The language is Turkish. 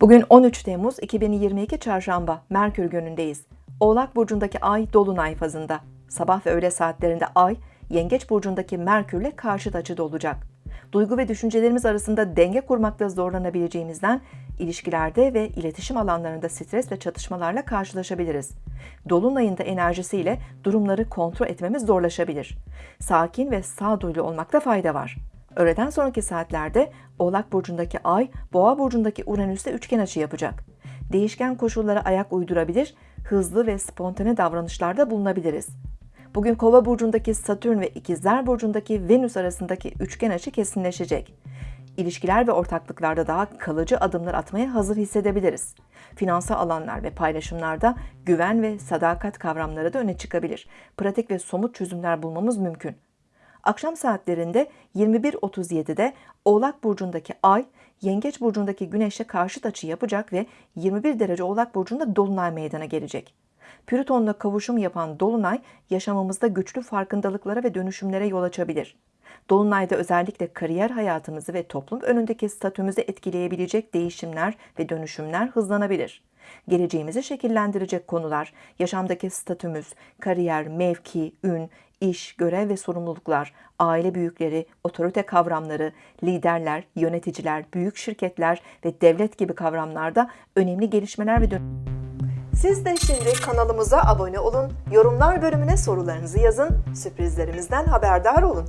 Bugün 13 Temmuz 2022 Çarşamba Merkür günündeyiz. Oğlak burcundaki ay dolunay fazında. Sabah ve öğle saatlerinde ay Yengeç burcundaki Merkürle karşıt açıda olacak. Duygu ve düşüncelerimiz arasında denge kurmakta zorlanabileceğimizden ilişkilerde ve iletişim alanlarında stres ve çatışmalarla karşılaşabiliriz. Dolunayın da enerjisiyle durumları kontrol etmemiz zorlaşabilir. Sakin ve sağduyulu olmakta fayda var. Öğleden sonraki saatlerde Oğlak burcundaki Ay, Boğa burcundaki Uranüs'te üçgen açı yapacak. Değişken koşullara ayak uydurabilir, hızlı ve spontane davranışlarda bulunabiliriz. Bugün Kova burcundaki Satürn ve İkizler burcundaki Venüs arasındaki üçgen açı kesinleşecek. İlişkiler ve ortaklıklarda daha kalıcı adımlar atmaya hazır hissedebiliriz. Finansal alanlar ve paylaşımlarda güven ve sadakat kavramları da öne çıkabilir. Pratik ve somut çözümler bulmamız mümkün. Akşam saatlerinde 21.37'de Oğlak burcundaki Ay, Yengeç burcundaki Güneş'e karşıt açı yapacak ve 21 derece Oğlak burcunda dolunay meydana gelecek. Plüton'la kavuşum yapan dolunay yaşamımızda güçlü farkındalıklara ve dönüşümlere yol açabilir. Dolunayda özellikle kariyer hayatımızı ve toplum önündeki statümüzü etkileyebilecek değişimler ve dönüşümler hızlanabilir. Geleceğimizi şekillendirecek konular, yaşamdaki statümüz, kariyer, mevki, ün, iş, görev ve sorumluluklar, aile büyükleri, otorite kavramları, liderler, yöneticiler, büyük şirketler ve devlet gibi kavramlarda önemli gelişmeler ve siz de şimdi kanalımıza abone olun, yorumlar bölümüne sorularınızı yazın, sürprizlerimizden haberdar olun.